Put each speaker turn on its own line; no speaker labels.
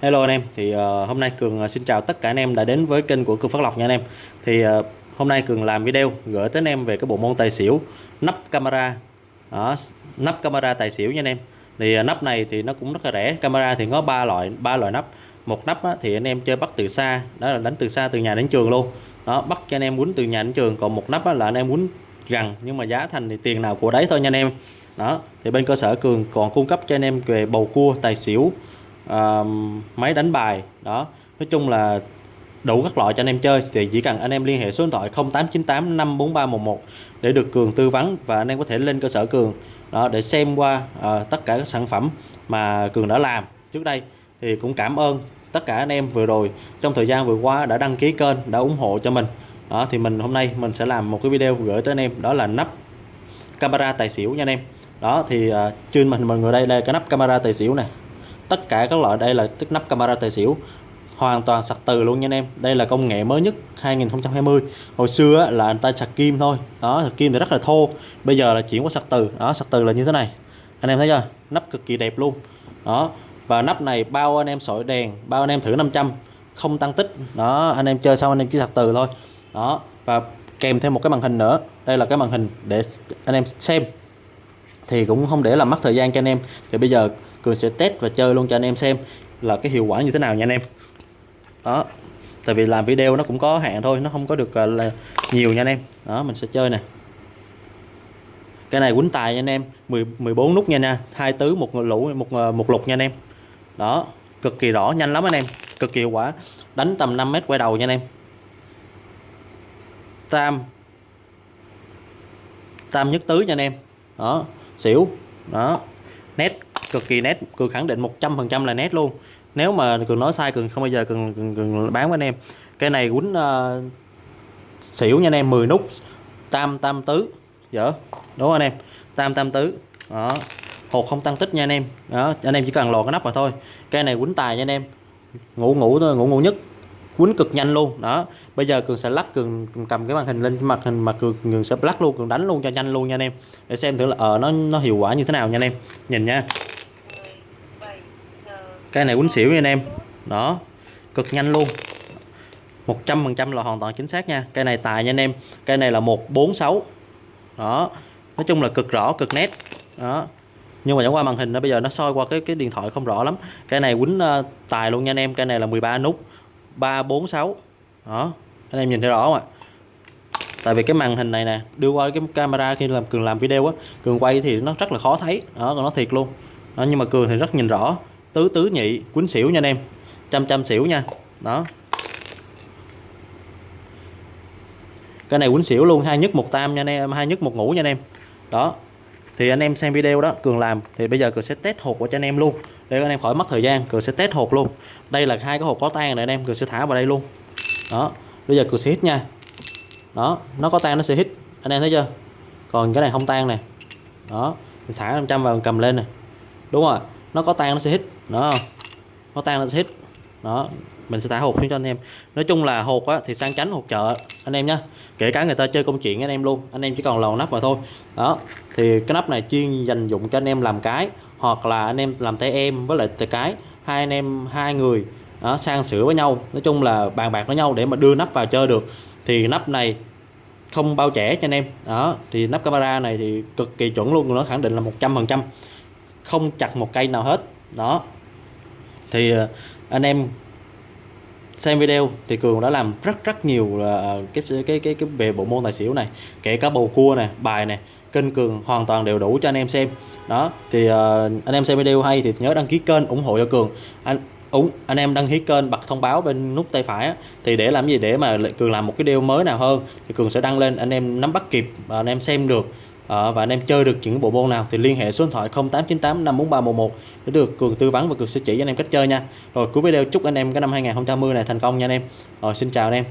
Hello anh em, thì uh, hôm nay Cường ờ, xin chào tất cả anh em đã đến với kênh của Cường Phát Lộc nha anh em. Thì uh, hôm nay Cường làm video gửi tới anh em về cái bộ môn tài xỉu nắp camera. Đó, nắp camera tài xỉu nha anh em. Thì uh, nắp này thì nó cũng rất là rẻ. Camera thì có ba loại ba loại nắp. Một nắp á, thì anh em chơi bắt từ xa, đó là đánh từ xa từ nhà đến trường luôn. Đó, bắt cho anh em quýnh từ nhà đến trường, còn một nắp á, là anh em quýnh gần nhưng mà giá thành thì tiền nào của đấy thôi nha anh em. Đó, thì bên cơ sở Cường còn cung cấp cho anh em về bầu cua tài xỉu uh, máy đánh bài. Đó nói chung là đủ các loại cho anh em chơi. Thì chỉ cần anh em liên hệ số điện thoại 0898 54311 để được Cường tư vấn và anh em có thể lên cơ sở Cường đó để xem qua uh, tất cả các sản phẩm mà Cường đã làm trước đây. Thì cũng cảm ơn tất cả anh em vừa rồi trong thời gian vừa qua đã đăng ký kênh đã ủng hộ cho mình. Đó thì mình hôm nay mình sẽ làm một cái video gửi tới anh em đó là nắp camera tài xỉu nha anh em. Đó thì uh, trên mình mọi người đây là cái nắp camera tài xỉu này tất cả các loại. Đây là tức nắp camera tài xỉu, hoàn toàn sạc từ luôn nha anh em. Đây là công nghệ mới nhất 2020 hồi xưa là anh ta sạc kim thôi. Đó, sạc kim thì rất là thô. Bây giờ là chuyển qua sạc từ. Đó, sạc từ là như thế này. Anh em thấy chưa? Nắp cực kỳ đẹp luôn. Đó, và nắp này bao anh em sỏi đèn, bao anh em thử 500 không tăng tích. Đó, anh em chơi xong anh em chỉ sạc từ thôi. Đó, và kèm thêm một cái màn hình nữa. Đây là cái màn hình để anh em xem. Thì cũng không để làm mất thời gian cho anh em. Thì bây giờ cường sẽ test và chơi luôn cho anh em xem là cái hiệu quả như thế nào nha anh em. Đó, tại vì làm video nó cũng có hạn thôi, nó không có được à, là nhiều nha anh em. Đó, mình sẽ chơi nè. Cái này quýnh tài nha anh em 10 14 nút nha nha, hai tứ, một lũ, một à, một lục nha anh em. Đó, cực kỳ rõ, nhanh lắm anh em, cực kỳ hiệu quả. Đánh tầm 5 mét quay đầu nha anh em. Tam. Tam nhất tứ nha anh em. Đó, xỉu. Đó, nét cực kỳ nét cường khẳng định 100% là nét luôn. Nếu mà cường nói sai cường không bao giờ cường, cường, cường bán với anh em. Cái này quýnh uh, xỉu nha anh em 10 nút tam tam tứ dở đúng không anh em? Tam tam tứ đó. Hột không tăng tích nha anh em. Đó anh em chỉ cần lò cái nắp mà thôi. Cái này quýnh tài nha anh em. Ngủ ngủ thôi ngủ ngủ nhất. Quýnh cực nhanh luôn đó. Bây giờ cường sẽ lắc cường, cầm cái màn hình lên mặt hình mà cường, cường sẽ lắc luôn cường đánh luôn cho nhanh luôn nha anh em. Để xem thử là ở uh, nó nó hiệu quả như thế nào nha anh em. Nhìn nha cái này quýnh xỉu nha anh em. Đó. Cực nhanh luôn. 100% là hoàn toàn chính xác nha. Cây này tài nha anh em. Cây này là 146 đó. Nói chung là cực rõ cực nét. Đó. Nhưng mà chẳng qua màn hình nó bây giờ nó soi qua cái cái điện thoại không rõ lắm. Cái này quýnh uh, tài luôn nha anh em. Cái này là 13 nút. 346 đó. Anh em nhìn thấy rõ không ạ? Tại vì cái màn hình này nè đưa qua cái camera khi làm cường làm video á cường quay thì nó rất là khó thấy. Đó còn nó thiệt luôn. Đó, nhưng mà cường thì rất nhìn rõ tứ tứ nhị quýnh xỉu nha anh em. Trăm trăm xỉu nha. Đó. Cái này quýnh xỉu luôn, hai nhất một tam nha anh em, hai nhất một ngủ nha anh em. Đó. Thì anh em xem video đó, cường làm. Thì bây giờ cường sẽ test hột của cho anh em luôn. Để anh em khỏi mất thời gian, cường sẽ test hột luôn. Đây là hai cái hột có tan này anh em, cường sẽ thả vào đây luôn. Đó. Bây giờ cường sẽ hít nha. Đó. Nó có tan nó sẽ hít. Anh em thấy chưa? Còn cái này không tan này đó. Thả 500 vào cầm lên nè. Đúng rồi nó có tan nó sẽ hít đó. Nó tan nó sẽ hít đó mình sẽ thả hột xuống cho anh em. Nói chung là hột á, thì sang tránh hột chợ anh em nhé kể cả người ta chơi công chuyện anh em luôn anh em chỉ còn lầu nắp vào thôi. Đó thì cái nắp này chuyên dành dụng cho anh em làm cái hoặc là anh em làm tay em với lại tay cái. Hai anh em hai người đó, sang sửa với nhau. Nói chung là bàn bạc với nhau để mà đưa nắp vào chơi được. Thì nắp này không bao trẻ cho anh em. Đó thì nắp camera này thì cực kỳ chuẩn luôn nó khẳng định là 100% không chặt một cây nào hết. Đó. Thì ờ, anh em xem video thì cường đã làm rất rất nhiều ờ, cái cái cái cái về bộ môn tài xỉu này kể cả bầu cua này bài này kênh cường hoàn toàn đều đủ cho anh em xem. Đó thì uh, anh em xem video hay thì nhớ đăng ký kênh ủng hộ cho cường. Anh ủng anh em đăng ký kênh bật thông báo bên nút tay phải á, thì để làm gì? Để mà cường làm một cái video mới nào hơn thì cường sẽ đăng lên anh em nắm bắt kịp anh em xem được à, và anh em chơi được những bộ môn nào thì liên hệ số điện thoại 0898 54311 để được cường tư vấn và cường sẽ chỉ cho anh em cách chơi nha. Rồi cuối video chúc anh em cái năm 2020 này thành công nha anh em. Rồi xin chào anh em.